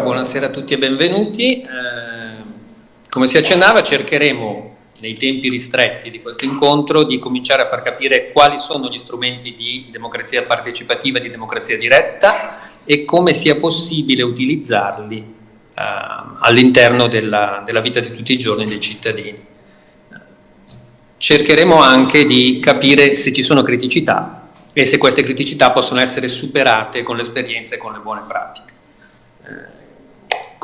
Buonasera a tutti e benvenuti. Eh, come si accennava, cercheremo nei tempi ristretti di questo incontro di cominciare a far capire quali sono gli strumenti di democrazia partecipativa, di democrazia diretta e come sia possibile utilizzarli eh, all'interno della, della, vita di tutti i giorni dei cittadini. Cercheremo anche di capire se ci sono criticità e se queste criticità possono essere superate con l'esperienza e con le buone pratiche.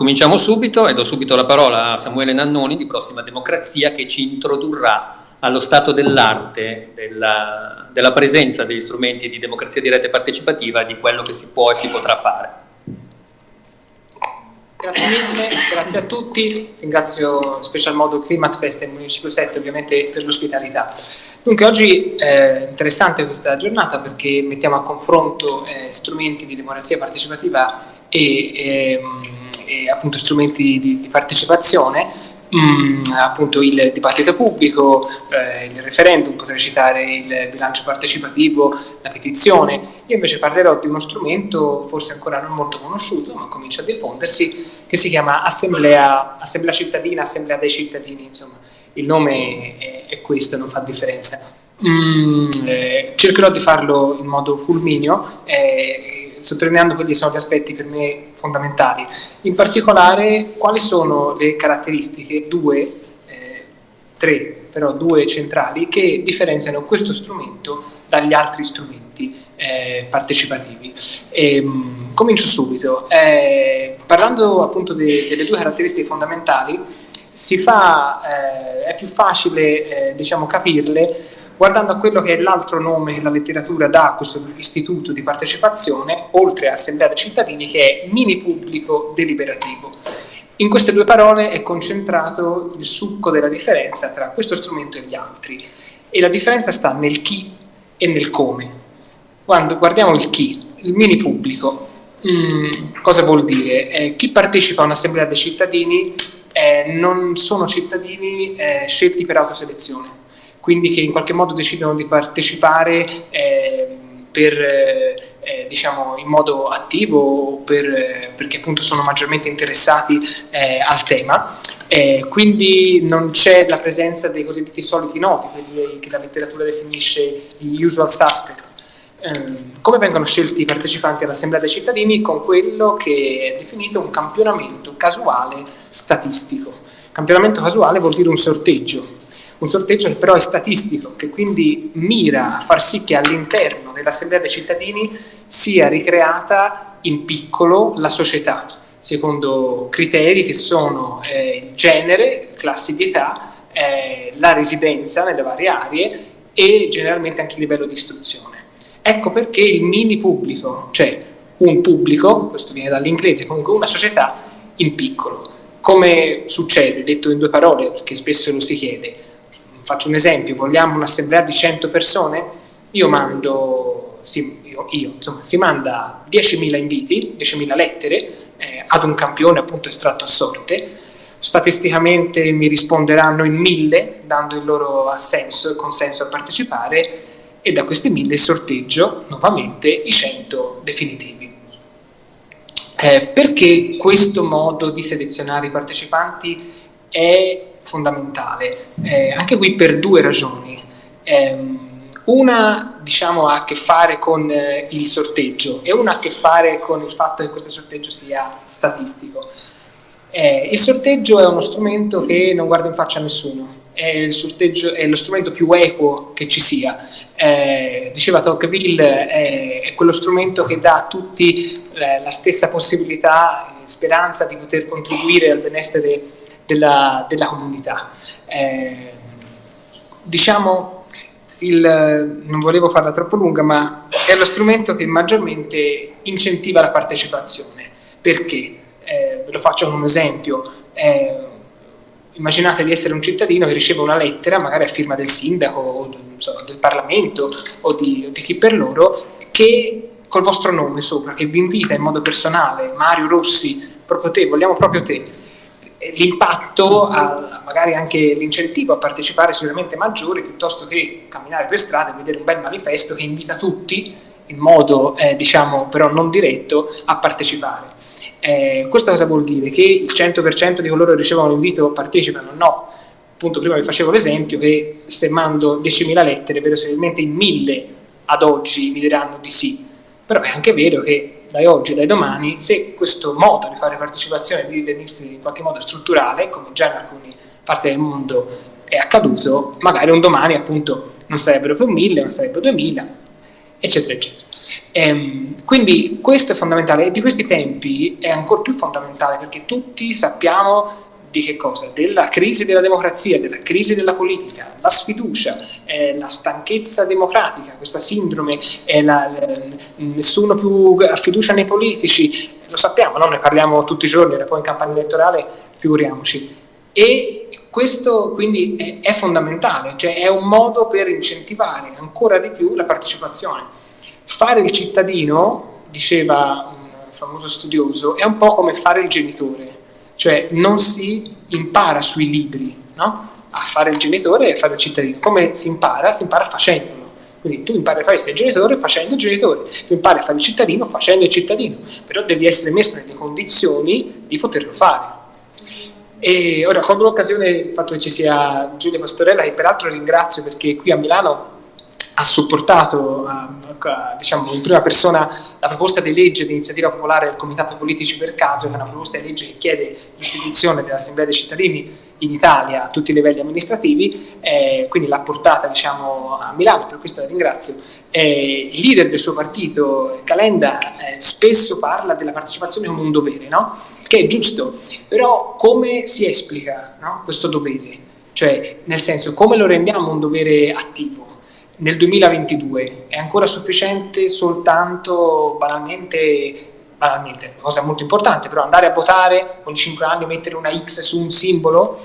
Cominciamo subito e do subito la parola a Samuele Nannoni di Prossima Democrazia che ci introdurrà allo stato dell'arte della, della, presenza degli strumenti di democrazia diretta e partecipativa di quello che si può e si potrà fare. Grazie mille, grazie a tutti, ringrazio in special modo Climat Fest e il Municipio 7 ovviamente per l'ospitalità. Dunque oggi è interessante questa giornata perché mettiamo a confronto eh, strumenti di democrazia partecipativa e ehm, e appunto strumenti di, di partecipazione, mh, mm, appunto il dibattito pubblico, eh, il referendum, potrei citare il bilancio partecipativo, la petizione. Io invece parlerò di uno strumento forse ancora non molto conosciuto, ma comincia a diffondersi, che si chiama Assemblea, Assemblea cittadina, Assemblea dei cittadini, insomma il nome è, è questo, non fa differenza. Mm, eh, cercherò di farlo in modo fulmineo. Eh, sottolineando quelli sono gli aspetti per me fondamentali. In particolare, quali sono le caratteristiche, due, eh, tre, però due centrali, che differenziano questo strumento dagli altri strumenti eh, partecipativi. E, ehm, mh, comincio subito. Eh, parlando appunto de, delle due caratteristiche fondamentali, fa, eh, è più facile eh, diciamo, capirle guardando a quello che è l'altro nome che la letteratura dà a questo istituto di partecipazione, oltre a Assemblea dei cittadini, che è mini pubblico deliberativo. In queste due parole è concentrato il succo della differenza tra questo strumento e gli altri. E la differenza sta nel chi e nel come. Quando guardiamo il chi, il mini pubblico, mm, cosa vuol dire? Eh, chi partecipa a un'assemblea dei cittadini eh, non sono cittadini eh, scelti per autoselezione quindi che in qualche modo decidono di partecipare eh, per, eh, diciamo, in modo attivo per, eh, perché appunto sono maggiormente interessati eh, al tema. quindi non c'è la presenza dei cosiddetti soliti noti, quelli che la letteratura definisce gli usual suspects. Ehm, come vengono scelti i partecipanti all'Assemblea dei cittadini? Con quello che è definito un campionamento casuale statistico. Campionamento casuale vuol dire un sorteggio, un sorteggio che però è statistico, che quindi mira a far sì che all'interno dell'Assemblea dei cittadini sia ricreata in piccolo la società, secondo criteri che sono eh, il genere, classi di età, eh, la residenza nelle varie aree e generalmente anche il livello di istruzione. Ecco perché il mini pubblico, cioè un pubblico, questo viene dall'inglese, comunque una società in piccolo. Come succede, detto in due parole, perché spesso lo si chiede, faccio un esempio, vogliamo un'assemblea di 100 persone, io mando, sì, io, io, insomma, si manda 10.000 inviti, 10.000 lettere eh, ad un campione appunto estratto a sorte, statisticamente mi risponderanno in 1.000 dando il loro assenso e consenso a partecipare e da questi 1.000 sorteggio nuovamente i 100 definitivi. Eh, perché questo modo di selezionare i partecipanti è fondamentale, eh, anche qui per due ragioni. Eh, una diciamo, ha a che fare con eh, il sorteggio e una ha a che fare con il fatto che questo sorteggio sia statistico. Eh, il sorteggio è uno strumento che non guarda in faccia a nessuno, è, è lo strumento più equo che ci sia. Eh, diceva Tocqueville, è, è, quello strumento che dà a tutti eh, la stessa possibilità e speranza di poter contribuire al benessere della, della comunità. Eh, diciamo, il, non volevo farla troppo lunga, ma è lo strumento che maggiormente incentiva la partecipazione. Perché? Eh, ve lo faccio con un esempio. Eh, immaginate di essere un cittadino che riceve una lettera, magari a firma del sindaco o so, del Parlamento o di, o di chi per loro, che col vostro nome sopra, che vi invita in modo personale, Mario Rossi, proprio te, vogliamo proprio te, l'impatto, magari anche l'incentivo a partecipare sicuramente maggiore piuttosto che camminare per strada e vedere un bel manifesto che invita tutti in modo eh, diciamo però non diretto a partecipare. Eh, questo cosa vuol dire? Che il 100% di coloro che ricevono l'invito partecipano? No. Appunto prima vi facevo l'esempio che se mando 10.000 lettere, verosimilmente in 1.000 ad oggi mi diranno di sì. Però è anche vero che da oggi e da domani, se questo modo di fare partecipazione deve venirsi in qualche modo strutturale, come già in alcune parti del mondo è accaduto, magari un domani appunto non sarebbero più 1000, non sarebbero 2000, eccetera, eccetera. Ehm, quindi questo è fondamentale e di questi tempi è ancora più fondamentale perché tutti sappiamo di che cosa? Della crisi della democrazia, della crisi della politica, la sfiducia, eh, la stanchezza democratica, questa sindrome, eh, la, la, nessuno più ha fiducia nei politici, lo sappiamo, no? ne parliamo tutti i giorni, era poi in campagna elettorale, figuriamoci. E questo quindi è, è fondamentale, cioè è un modo per incentivare ancora di più la partecipazione. Fare il cittadino, diceva un famoso studioso, è un po' come fare il genitore, cioè non si impara sui libri no? a fare il genitore e a fare il cittadino. Come si impara? Si impara facendolo. Quindi tu impari a fare il genitore facendo il genitore, tu impari a fare il cittadino facendo il cittadino, però devi essere messo nelle condizioni di poterlo fare. E ora colgo l'occasione il fatto che ci sia Giulia Pastorella, che peraltro ringrazio perché qui a Milano ha supportato diciamo, in prima persona la proposta di legge di iniziativa popolare del Comitato Politici per Caso, che è una proposta di legge che chiede l'istituzione dell'Assemblea dei cittadini in Italia a tutti i livelli amministrativi, eh, quindi l'ha portata diciamo, a Milano, per questo la ringrazio. Eh, il leader del suo partito, Calenda, eh, spesso parla della partecipazione come un dovere, no? che è giusto, però come si esplica no? questo dovere? Cioè, nel senso, come lo rendiamo un dovere attivo? Nel 2022 è ancora sufficiente soltanto banalmente banalmente, cosa molto importante, però andare a votare ogni 5 anni, mettere una X su un simbolo,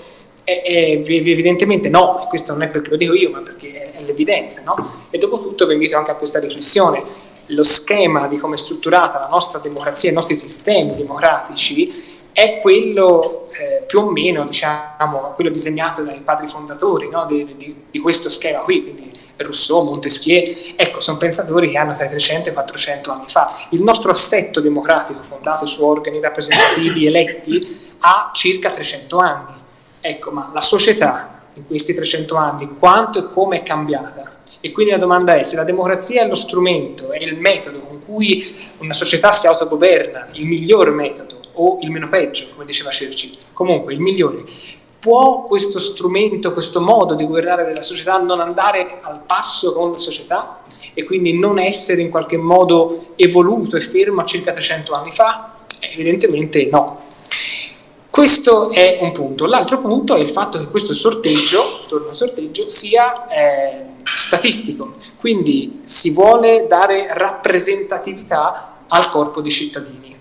è, è, evidentemente no, e questo non è perché lo dico io, ma perché è, è l'evidenza, no? E dopo tutto vi invito anche a questa riflessione, lo schema di come è strutturata la nostra democrazia, i nostri sistemi democratici, è quello eh, più o meno, diciamo, quello disegnato dai padri fondatori no? di, di, di, questo schema qui, quindi Rousseau, Montesquieu, ecco, sono pensatori che hanno tra i 300 e i 400 anni fa. Il nostro assetto democratico, fondato su organi rappresentativi eletti, ha circa 300 anni. Ecco, ma la società in questi 300 anni, quanto e come è cambiata? E quindi la domanda è se la democrazia è lo strumento, è il metodo con cui una società si autogoverna, il miglior metodo, o il meno peggio, come diceva Churchill, comunque il migliore. Può questo strumento, questo modo di governare della società non andare al passo con la società e quindi non essere in qualche modo evoluto e fermo circa 300 anni fa? Evidentemente no. Questo è un punto. L'altro punto è il fatto che questo sorteggio, torno al sorteggio, sia eh, statistico, quindi si vuole dare rappresentatività al corpo di cittadini.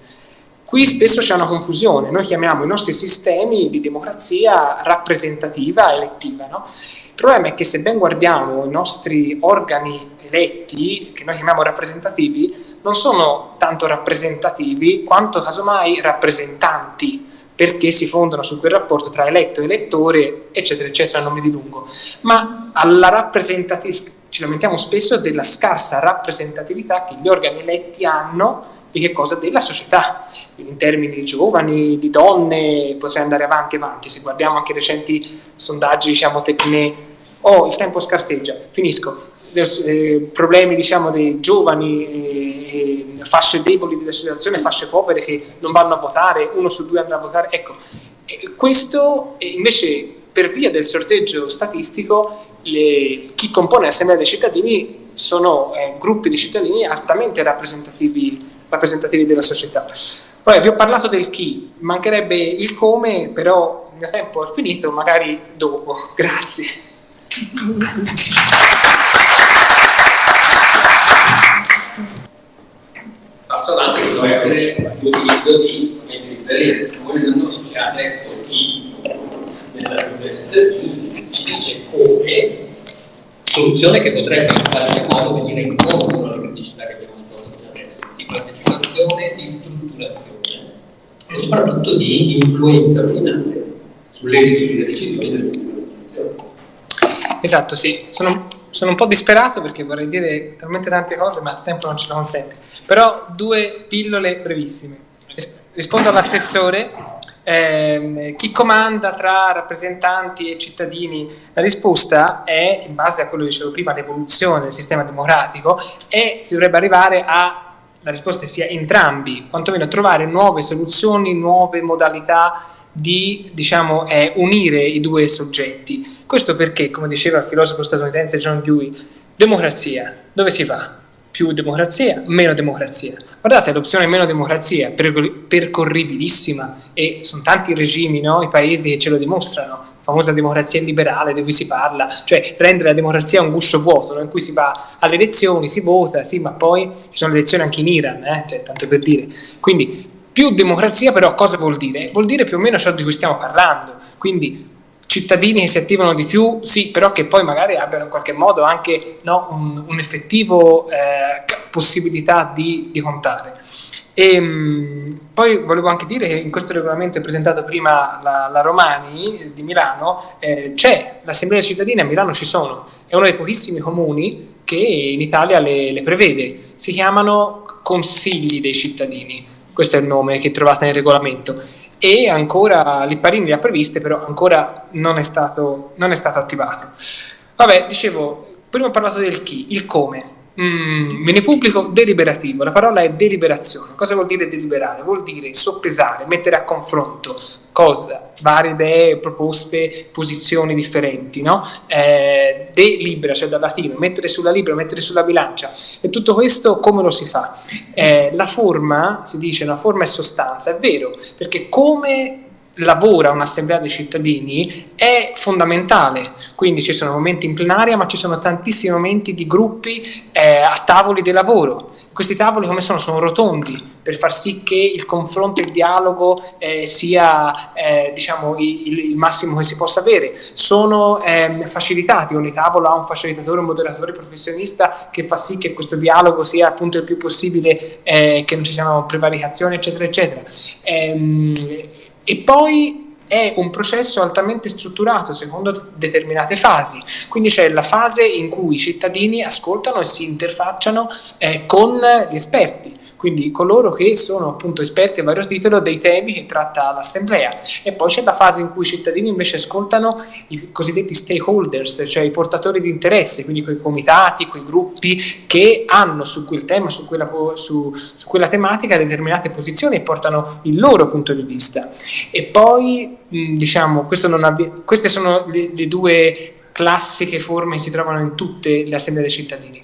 Qui spesso c'è una confusione, noi chiamiamo i nostri sistemi di democrazia rappresentativa elettiva. No? Il problema è che se ben guardiamo i nostri organi eletti, che noi chiamiamo rappresentativi, non sono tanto rappresentativi quanto casomai rappresentanti, perché si fondano su quel rapporto tra eletto e elettore, eccetera, eccetera, non mi dilungo. Ma alla rappresentatività, ci lamentiamo spesso della scarsa rappresentatività che gli organi eletti hanno di che cosa? Della società, in termini di giovani, di donne, potrei andare avanti e avanti, se guardiamo anche recenti sondaggi, diciamo, tecne, oh, il tempo scarseggia, finisco, eh, problemi, diciamo, dei giovani, eh, eh, fasce deboli della situazione, fasce povere che non vanno a votare, uno su due andrà a votare, ecco, questo invece per via del sorteggio statistico le, chi compone l'assemblea dei cittadini sono eh, gruppi di cittadini altamente rappresentativi rappresentativi della società. Poi vi ho parlato del chi, mancherebbe il come, però il mio tempo è finito, magari dopo. Grazie. Passo avanti, potrebbe essere l'utilizzo di strumenti differenti. Voi noi ci ha detto chi nella ci dice come, soluzione che potrebbe in qualche modo venire incontro alla criticità che abbiamo partecipazione, di strutturazione e soprattutto di influenza finale sull'esito delle decisioni delle amministrazioni. Esatto, sì. Sono, sono, un po' disperato perché vorrei dire talmente tante cose, ma il tempo non ce lo consente. Però due pillole brevissime. rispondo all'assessore. Eh, chi comanda tra rappresentanti e cittadini? La risposta è, in base a quello che dicevo prima, l'evoluzione del sistema democratico e si dovrebbe arrivare a la risposta sia entrambi, quantomeno trovare nuove soluzioni, nuove modalità di diciamo, eh, unire i due soggetti. Questo perché, come diceva il filosofo statunitense John Dewey, democrazia, dove si va? Più democrazia, meno democrazia. Guardate, l'opzione meno democrazia è percorribilissima e sono tanti i regimi, no? i paesi che ce lo dimostrano famosa democrazia liberale di cui si parla, cioè rendere la democrazia un guscio vuoto, no? in cui si va alle elezioni, si vota, sì, ma poi ci sono le elezioni anche in Iran, eh? cioè, tanto per dire. Quindi più democrazia però cosa vuol dire? Vuol dire più o meno ciò di cui stiamo parlando, quindi cittadini che si attivano di più, sì, però che poi magari abbiano in qualche modo anche no, un, un, effettivo eh, possibilità di, di contare. E, ehm, poi volevo anche dire che in questo regolamento presentato prima la, la Romani di Milano eh, c'è l'assemblea cittadina a Milano ci sono, è uno dei pochissimi comuni che in Italia le, le prevede, si chiamano consigli dei cittadini. Questo è il nome che trovate nel regolamento. E ancora Lipparini le ha previste però ancora non è stato, non è stato attivato. Vabbè dicevo prima ho parlato del chi, il come Mm, bene pubblico deliberativo, la parola è deliberazione. Cosa vuol dire deliberare? Vuol dire soppesare, mettere a confronto cosa, varie idee, proposte, posizioni differenti, no? Eh, delibera, cioè dal latino, mettere sulla libra, mettere sulla bilancia. E tutto questo come lo si fa? Eh, la forma, si dice, la forma è sostanza, è vero, perché come lavora un'assemblea dei cittadini è fondamentale, quindi ci sono momenti in plenaria ma ci sono tantissimi momenti di gruppi eh, a tavoli di lavoro, questi tavoli come sono? Sono rotondi per far sì che il confronto e il dialogo eh, sia eh, diciamo, il, il, massimo che si possa avere, sono ehm, facilitati, ogni tavolo ha un facilitatore, un moderatore professionista che fa sì che questo dialogo sia appunto il più possibile, eh, che non ci siano prevaricazioni eccetera eccetera. Ehm, e poi è un processo altamente strutturato secondo determinate fasi, quindi c'è la fase in cui i cittadini ascoltano e si interfacciano eh, con gli esperti, quindi coloro che sono appunto esperti a vario titolo dei temi che tratta l'assemblea e poi c'è la fase in cui i cittadini invece ascoltano i cosiddetti stakeholders, cioè i portatori di interesse, quindi quei comitati, quei gruppi che hanno su quel tema, su quella, su, su quella tematica determinate posizioni e portano il loro punto di vista. E poi diciamo, queste sono le, le due classiche forme che si trovano in tutte le assemblee dei cittadini.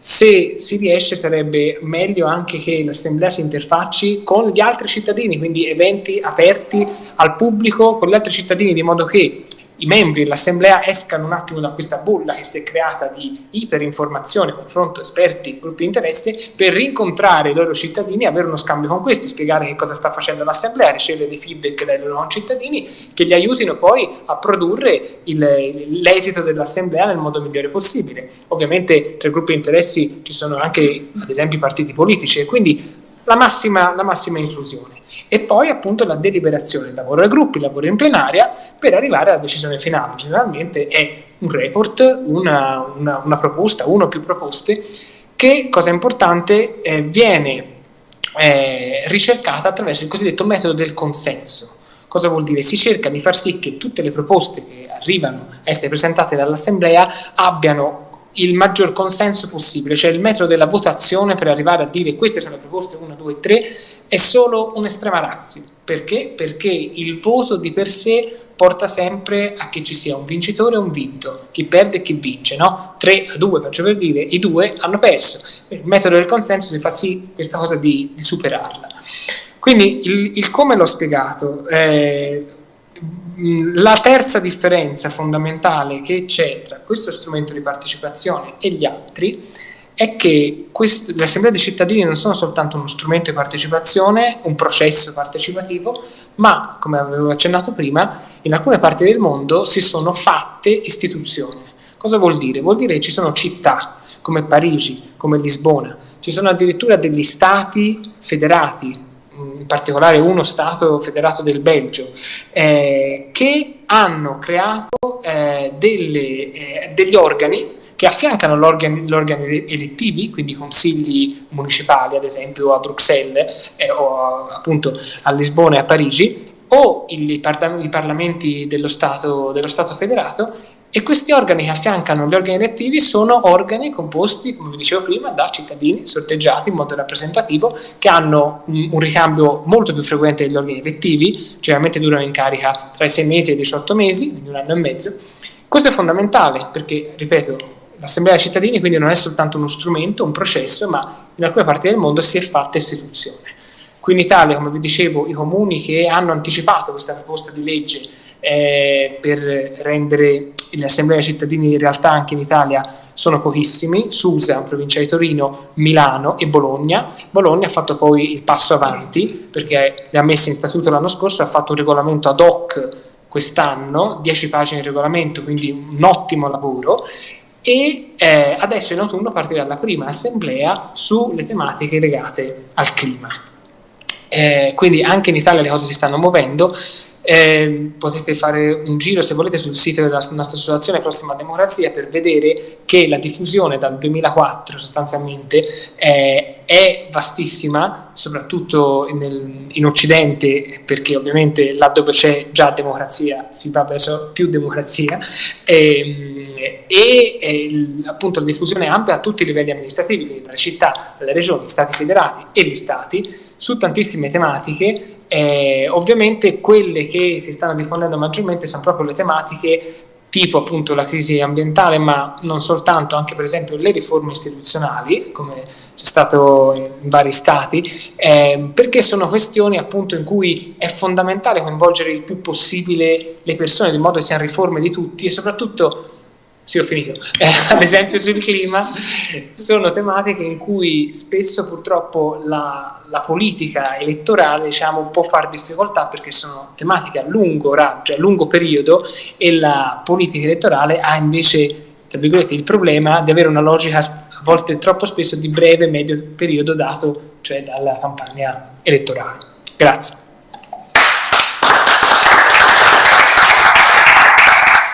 Se si riesce sarebbe meglio anche che l'assemblea si interfacci con gli altri cittadini, quindi eventi aperti al pubblico con gli altri cittadini, di modo che i membri dell'assemblea escano un attimo da questa bolla che si è creata di iperinformazione, confronto, esperti, gruppi di interesse, per rincontrare i loro cittadini, avere uno scambio con questi, spiegare che cosa sta facendo l'assemblea, ricevere dei feedback dai loro cittadini che gli aiutino poi a produrre l'esito dell'assemblea nel modo migliore possibile. Ovviamente tra i gruppi di interessi ci sono anche ad esempio i partiti politici e quindi la massima, la massima inclusione e poi appunto la deliberazione, il lavoro ai gruppi, il lavoro in plenaria per arrivare alla decisione finale. Generalmente è un report, una, una, una proposta, una o più proposte che, cosa importante, eh, viene eh, ricercata attraverso il cosiddetto metodo del consenso. Cosa vuol dire? Si cerca di far sì che tutte le proposte che arrivano a essere presentate dall'Assemblea abbiano il maggior consenso possibile, cioè il metodo della votazione per arrivare a dire queste sono le proposte 1, 2, 3 è solo un'estrema razza. Perché? Perché il voto di per sé porta sempre a che ci sia un vincitore e un vinto, chi perde e chi vince, no? 3 a 2, faccio per dire, i due hanno perso. Il metodo del consenso si fa sì questa cosa di, di superarla. Quindi il, il come l'ho spiegato, eh, la terza differenza fondamentale che c'è tra questo strumento di partecipazione e gli altri è che le assemblee dei cittadini non sono soltanto uno strumento di partecipazione, un processo partecipativo, ma, come avevo accennato prima, in alcune parti del mondo si sono fatte istituzioni. Cosa vuol dire? Vuol dire che ci sono città come Parigi, come Lisbona, ci sono addirittura degli stati federati, in particolare uno Stato federato del Belgio, eh, che hanno creato eh, delle, eh, degli organi che affiancano gli organi, elettivi, quindi consigli municipali, ad esempio a Bruxelles eh, o a, appunto a Lisbona e a Parigi, o i parlamenti dello Stato, dello Stato federato e questi organi che affiancano gli organi elettivi sono organi composti, come vi dicevo prima, da cittadini sorteggiati in modo rappresentativo che hanno un, ricambio molto più frequente degli organi elettivi, generalmente durano in carica tra i 6 mesi e i 18 mesi, quindi un anno e mezzo. Questo è fondamentale perché, ripeto, l'assemblea dei cittadini quindi non è soltanto uno strumento, un processo, ma in alcune parti del mondo si è fatta istituzione. Qui in Italia, come vi dicevo, i comuni che hanno anticipato questa proposta di legge eh, per rendere le assemblee cittadini in realtà anche in Italia sono pochissimi, Susa, provincia di Torino, Milano e Bologna. Bologna ha fatto poi il passo avanti perché le ha messe in statuto l'anno scorso, ha fatto un regolamento ad hoc quest'anno, 10 pagine di regolamento, quindi un ottimo lavoro e eh, adesso in autunno partirà la prima assemblea sulle tematiche legate al clima. Eh, quindi anche in Italia le cose si stanno muovendo eh, potete fare un giro se volete sul sito della nostra associazione Prossima Democrazia per vedere che la diffusione dal 2004 sostanzialmente eh, è vastissima, soprattutto nel, in Occidente, perché ovviamente là dove c'è già democrazia si va verso più democrazia, ehm, e, e, e appunto la diffusione è ampia a tutti i livelli amministrativi, quindi dalle città, dalle regioni, stati federati e gli stati, su tantissime tematiche eh, ovviamente quelle che si stanno diffondendo maggiormente sono proprio le tematiche tipo appunto la crisi ambientale, ma non soltanto, anche per esempio le riforme istituzionali, come c'è stato in vari stati, eh, perché sono questioni appunto in cui è fondamentale coinvolgere il più possibile le persone, di modo che siano riforme di tutti e soprattutto sì, ho finito. Eh, ad esempio sul clima sono tematiche in cui spesso purtroppo la, la politica elettorale diciamo, può fare difficoltà perché sono tematiche a lungo raggio, a lungo periodo e la politica elettorale ha invece tra virgolette, il problema di avere una logica a volte troppo spesso di breve medio periodo dato cioè dalla campagna elettorale. Grazie.